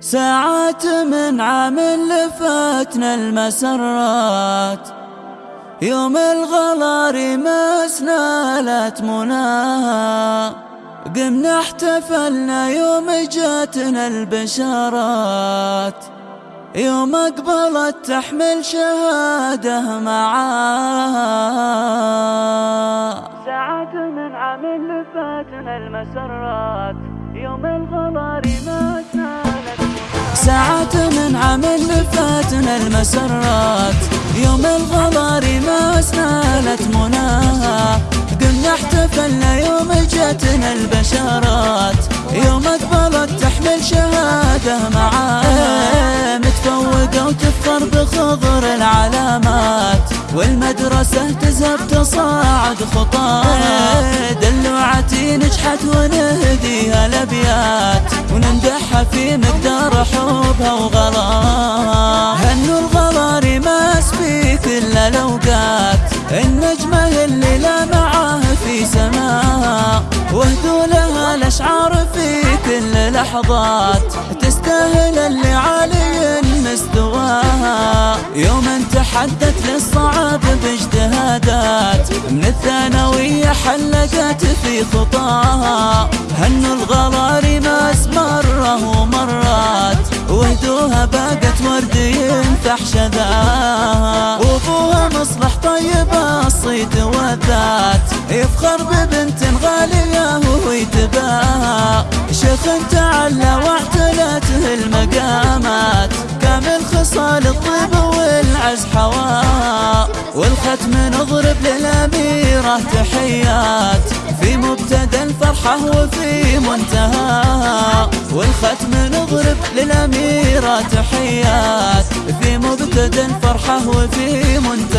ساعات من عام لفاتنا المسرات. يوم الغلار مسنا لا قمنا احتفلنا يوم جاتنا البشارات. يوم أقبلت تحمل شهادة معاه ساعات من عام لفاتنا المسرات. لفاتنا المسرات يوم الغبار ما سنالت مناها. قمنا احتفلنا يوم جاتنا البشارات يوم اقبلت تحمل شهادة معاها. متفوقة وتفخر بخضر العلامات والمدرسة تزهب تصاعد خطاها. دلوعتي نجحت ونهديها الأبيات ونمدحها في مقدار حبها وغلاها. لها الأشعار في كل لحظات تستاهل اللي عالي مستواها. يوم تحدت للصعب باجتهادات من الثانوية حلقت في خطاها. هنوا الغرار ما مرة ومرات وهدوها باقت ورد ينفح شذاها. وأبوها مصلح طيب الصيت والذات يفخر ببنت غالية تعلى واعتلته المقامات كامل خصال الطيب والعز حواها والختم نضرب للأميرة تحيات في مبتدى الفرحة وفي منتهى والختم نضرب للأميرة تحيات في مبتدى الفرحة وفي منتهى